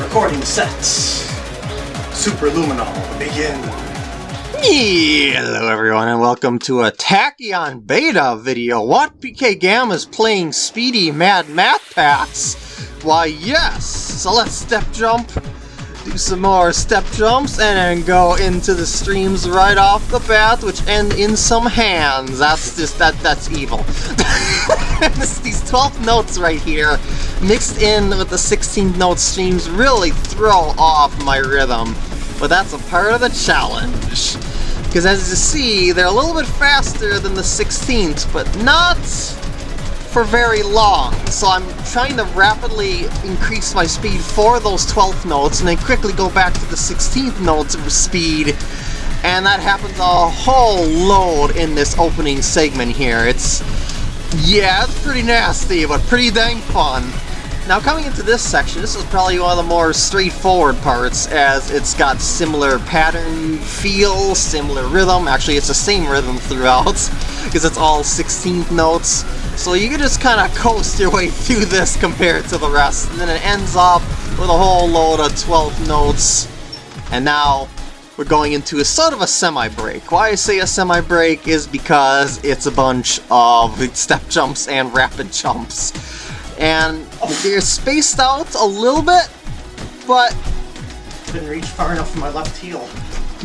Recording sets. Superluminal, begin. Hello everyone and welcome to a Tachyon Beta video. What PK Gamma is playing Speedy Mad Math Packs? Why yes! So let's step jump, do some more step jumps, and then go into the streams right off the bat, which end in some hands. That's just, that that's evil. these 12 notes right here, mixed in with the 16th note streams, really throw off my rhythm. But that's a part of the challenge. Because as you see, they're a little bit faster than the 16th, but not for very long. So I'm trying to rapidly increase my speed for those 12th notes and then quickly go back to the 16th notes of speed. And that happens a whole load in this opening segment here. It's, yeah, it's pretty nasty, but pretty dang fun. Now coming into this section, this is probably one of the more straightforward parts as it's got similar pattern feel, similar rhythm. Actually, it's the same rhythm throughout because it's all 16th notes. So you can just kind of coast your way through this compared to the rest. And then it ends up with a whole load of 12 notes. And now we're going into a sort of a semi-break. Why I say a semi-break is because it's a bunch of step jumps and rapid jumps and they're spaced out a little bit, but... Didn't reach far enough for my left heel.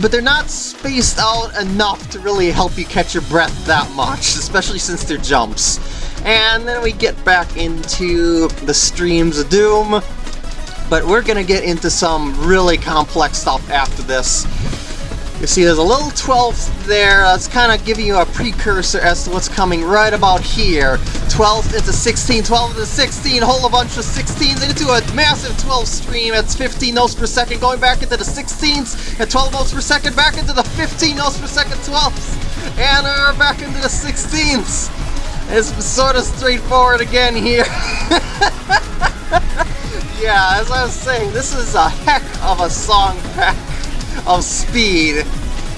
But they're not spaced out enough to really help you catch your breath that much, especially since they're jumps. And then we get back into the Streams of Doom, but we're gonna get into some really complex stuff after this. You see there's a little 12th there, uh, that's kind of giving you a precursor as to what's coming right about here. 12th into 16, 12 into 16, whole bunch of 16s into a massive 12 stream at 15 notes per second, going back into the 16s at 12 notes per second, back into the 15 notes per second 12ths, and we're back into the 16s. It's sort of straightforward again here. yeah, as I was saying, this is a heck of a song pack of speed.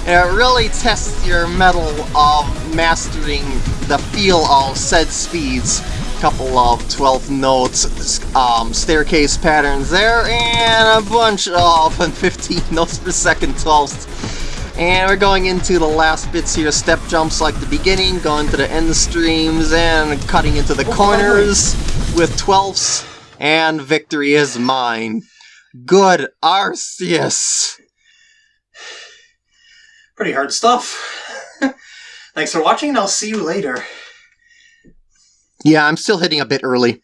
And it really tests your mettle of mastering the feel of said speeds. Couple of 12 notes, um, staircase patterns there, and a bunch of 15 notes per second 12ths. And we're going into the last bits here, step jumps like the beginning, going to the end streams, and cutting into the corners with 12ths, and victory is mine. Good Arceus! Pretty hard stuff. Thanks for watching, and I'll see you later. Yeah, I'm still hitting a bit early.